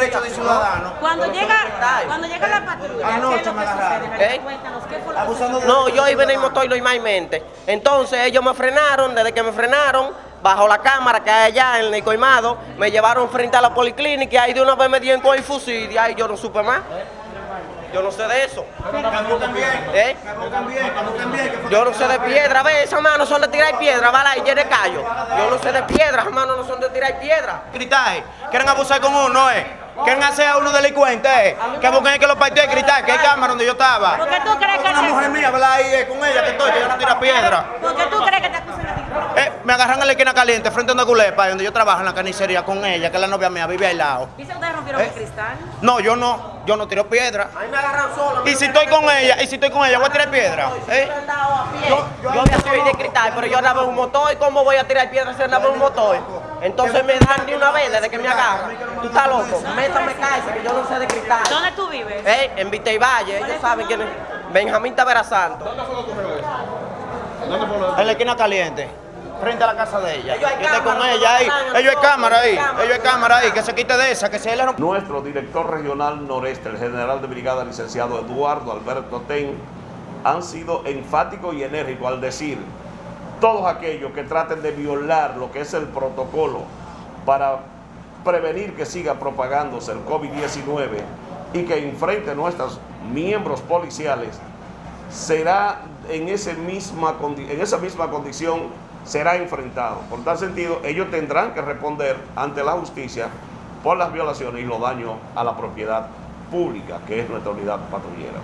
derecho de ciudadano. Cuando llega, cuando llega la patrulla, ¿qué Anoche es lo me que agarraron. ¿Eh? No, yo iba en el motor normalmente. Entonces ellos me frenaron, desde que me frenaron, bajo la cámara que hay allá en el coimado, me llevaron frente a la policlínica y ahí de una vez me dieron con el fusil y ahí yo no supe más. Yo no sé de eso. ¿Eh? Yo no sé de piedra, ve, esas manos son de tirar piedra, ¿vale? Y de callo. Yo no sé de piedra, esas manos no son de tirar piedra. Gritaje. Quieren abusar con uno, ¿eh? Quieren hacer a uno delincuente, ¿eh? Que busquen que lo partió y gritar, que hay cámara donde yo estaba. ¿Por qué tú crees que Una mujer mía habla ahí eh, con ella que estoy, que yo no tira piedra. ¿Por qué tú crees que te acusan a ti? Eh, me agarran en la esquina caliente frente a una culepa donde yo trabajo en la carnicería con ella, que es la novia mía, vive al lado. Dice ustedes rompieron ¿Eh? el cristal. No, yo no, yo no tiro piedra. Ahí me agarran solo. Y si estoy con ella, y si estoy con ella, voy a tirar piedra. ¿eh? Yo, yo me soy de cristal, pero yo andaba en un motor, ¿cómo voy a tirar piedras si andaba en un motor? Entonces me dan de una vez desde que me agarran. Tú estás loco, métame cárcel, que yo no sé de cristal. ¿Dónde tú vives? Eh, en Vista y Valle, ellos saben quién es. Benjamín Tavera Santos. En la esquina caliente. Frente a la casa de ella. Ellos hay con ella ahí. Ellos hay cámara ahí. cámara. Ellos hay cámara ahí. Que se quite de esa, que se le rompe. Nuestro director regional noreste, el general de brigada licenciado Eduardo Alberto Ten, han sido enfáticos y enérgicos al decir todos aquellos que traten de violar lo que es el protocolo para prevenir que siga propagándose el COVID-19 y que enfrente a nuestros miembros policiales, será en, ese en esa misma condición será enfrentado. Por tal sentido, ellos tendrán que responder ante la justicia por las violaciones y los daños a la propiedad pública, que es nuestra unidad patrullera.